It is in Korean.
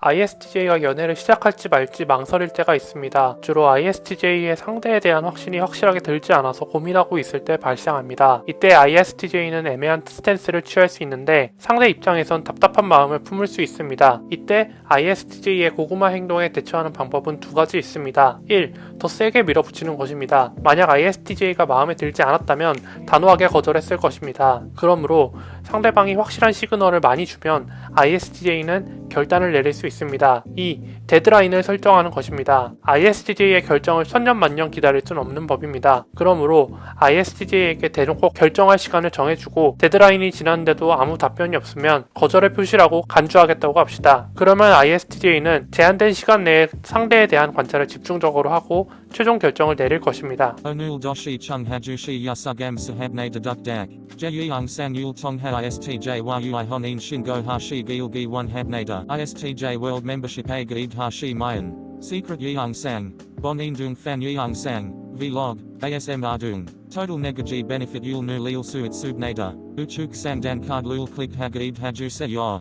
ISTJ가 연애를 시작할지 말지 망설일 때가 있습니다. 주로 ISTJ의 상대에 대한 확신이 확실하게 들지 않아서 고민하고 있을 때 발생합니다. 이때 ISTJ는 애매한 스탠스를 취할 수 있는데 상대 입장에선 답답한 마음을 품을 수 있습니다. 이때 ISTJ의 고구마 행동에 대처하는 방법은 두 가지 있습니다. 1. 더 세게 밀어붙이는 것입니다. 만약 ISTJ가 마음에 들지 않았다면 단호하게 거절했을 것입니다. 그러므로 상대방이 확실한 시그널을 많이 주면 ISTJ는 결단을 내릴 수 있습니다. 2. 데드라인을 설정하는 것입니다. ISTJ의 결정을 천년만년 기다릴 순 없는 법입니다. 그러므로 ISTJ에게 대놓고 결정할 시간을 정해주고 데드라인이 지났는데도 아무 답변이 없으면 거절의 표시라고 간주하겠다고 합시다. 그러면 ISTJ는 제한된 시간 내에 상대에 대한 관찰을 집중적으로 하고 최종 결정을 내릴 것입니다. Chung hajushi yasugam sahabne deduk dak. Jeyung sang yul tong ha ISTJ world membership a gaid hashi mayan. Secret indung fan yeung sang. Vlog. ASM ardung. Total negaji benefit yul nu lil suit subnada. Uchuk sang dan card lul click hagaid haju se yor.